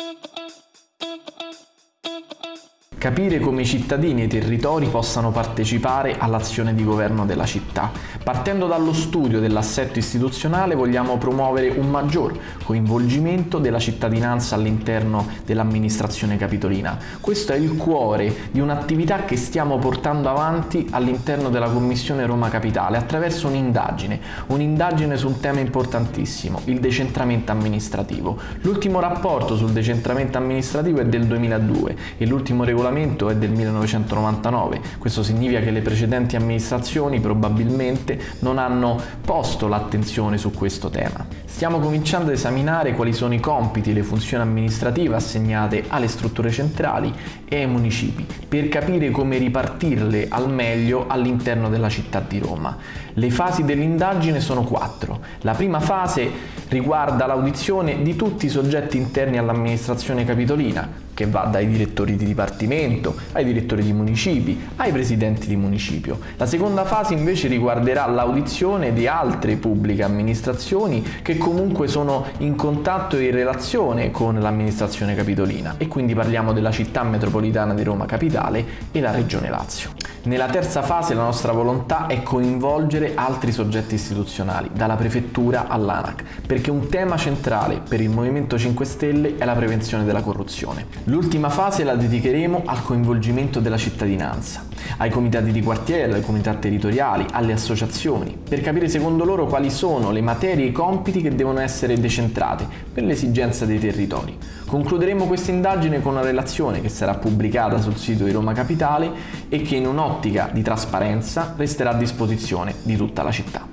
Thank you. Capire come i cittadini e i territori possano partecipare all'azione di governo della città. Partendo dallo studio dell'assetto istituzionale vogliamo promuovere un maggior coinvolgimento della cittadinanza all'interno dell'amministrazione capitolina. Questo è il cuore di un'attività che stiamo portando avanti all'interno della Commissione Roma Capitale attraverso un'indagine, un'indagine su un tema importantissimo, il decentramento amministrativo. L'ultimo rapporto sul decentramento amministrativo è del 2002 e l'ultimo regolamento regolamento è del 1999, questo significa che le precedenti amministrazioni probabilmente non hanno posto l'attenzione su questo tema. Stiamo cominciando ad esaminare quali sono i compiti e le funzioni amministrative assegnate alle strutture centrali e ai municipi, per capire come ripartirle al meglio all'interno della città di Roma. Le fasi dell'indagine sono quattro. La prima fase riguarda l'audizione di tutti i soggetti interni all'amministrazione capitolina, che va dai direttori di dipartimento, ai direttori di municipi, ai presidenti di municipio. La seconda fase invece riguarderà l'audizione di altre pubbliche amministrazioni che comunque sono in contatto e in relazione con l'amministrazione capitolina e quindi parliamo della città metropolitana di Roma Capitale e la regione Lazio. Nella terza fase la nostra volontà è coinvolgere altri soggetti istituzionali, dalla prefettura all'ANAC, perché un tema centrale per il Movimento 5 Stelle è la prevenzione della corruzione. L'ultima fase la dedicheremo al coinvolgimento della cittadinanza, ai comitati di quartiere, alle comunità territoriali, alle associazioni, per capire secondo loro quali sono le materie e i compiti che devono essere decentrate per l'esigenza dei territori. Concluderemo questa indagine con una relazione che sarà pubblicata sul sito di Roma Capitale e che in un'ottica di trasparenza resterà a disposizione di tutta la città.